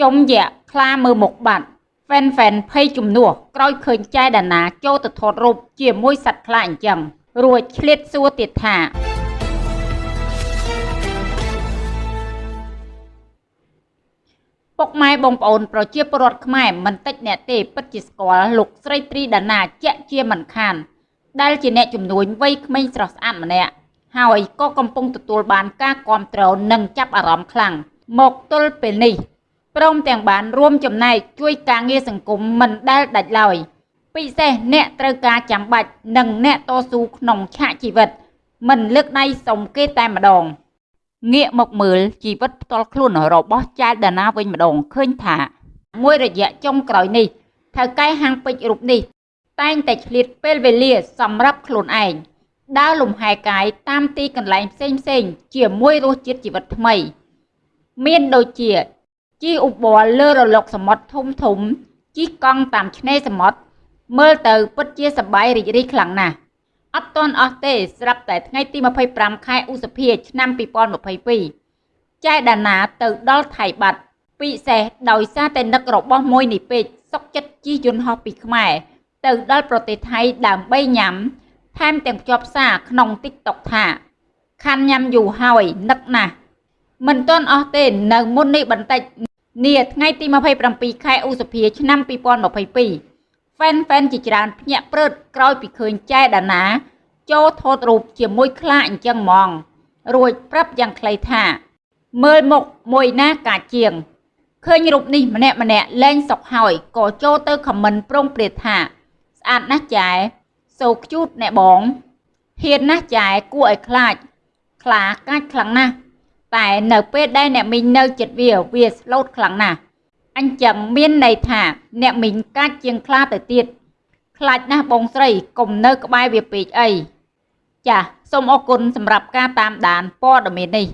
ជុំយៈខ្លាមើលមុខបាត់ហ្វេនហ្វេនភ័យជំនួសក្រោយឃើញចែដាណាចូលទៅថតរូបជាមួយសត្វខ្លាអញ្ចឹងរួចឆ្លៀតសួរទៀតថាពុកម៉ែបងប្អូនប្រជាពលរដ្ឋខ្មែរមិនតិចអ្នកទេពិតជាស្គាល់លោកស្រីត្រីដាណាជាក់ជាមិនខាន ដែលជាអ្នកជំនួញវ័យក្មេងស្រស់ស្អាតម្នាក់ហើយក៏កំពុងទទួលបានការគាំទ្រនិងចាប់អារម្មណ៍ខ្លាំងមកទល់ពេលនេះ ព្រមទាំងបានរួមចំណែកជួយការងារសង្គមមិនដែលដាច់ឡើយពិសេសអ្នកត្រូវការចាំបាច់និងអ្នកតស៊ូក្នុងឆាកជីវិត មិនលើកដៃសុំគេតែម្ដងងាកមកមើលជីវិតផ្ទាល់ខ្លួនរបស់ចែលដាណាវិញម្ដងឃើញថាមួយរយៈចុងក្រោយនេះថៅកែហាងពេជ្ររូបនេះ តែងតែឆ្លៀតពេលវេលាសម្រាប់ខ្លួនឯងដើរលំហែកាយតាមទីកន្លែងផ្សេងផ្សេងជាមួយរសជាតិជីវិតថ្មី មានដូចជា ជិះឧបរណ៍លើរលកសមុទ្រធំធំជិះកង់តាមឆ្នេរសមុទ្រមើលទៅពិតជាសប្បាយរីករាយខ្លាំងណាស់អត់ទាន់អស់ទេស្រាប់តែថ្ងៃទី25ខែឧសភាឆ្នាំ2022ចែដាណាទៅដល់ថៃបាត់ពិសេសដោយសារតែនឹករបស់មួយនេះពេកសុកចិត្តជិះយន្តហោះពីខ្មែរទៅដល់ប្រទេសថៃដើម្បីញ៉ាំ ថែមទាំងភ្ជាប់សារក្នុង TikTok ថា ខាន់ញ៉ាំយូរហើយនឹកណាស់ មិនទាន់អស់ទេនៅមុននេះបន្តិចនាថ្ងៃទី27ខែឧសភាឆ្នាំ2022ហ្វេនហ្វេនជាច្រើនភ្ញាក់ព្រឺតក្រោយពីឃើញចែដាណា ចូលថតរូបជាមួយខ្លាអញ្ចឹងហ្មង រួចប្រាប់យ៉ាងខ្លីថា មើលមុខមួយណាកាជាងឃើញរូបនេះម្នាក់ម្នាក់លែងសុកហើយក៏ចូលទៅខមមិនប្រងព្រាតថា ស្អាតណាស់ចែសូខ្ជូតអ្នកបងហ៊ានណាស់ចែគួរឲ្យខ្លាច ខ្លាកាចខ្លាំងណាស់ តែនៅពេលដែលអ្នកមីងនៅចិត្តវាវាស្លូតខ្លាំងណាស់អញ្ចឹងមានន័យថាអ្នកមីងកាចជាងខ្លាទៅទៀតខ្លាចណាស់បងស្រីកុំនៅក្បែរវាពេកអីចាសសូមអរគុណសម្រាប់ការតាមដានព័ត៌មាននេះ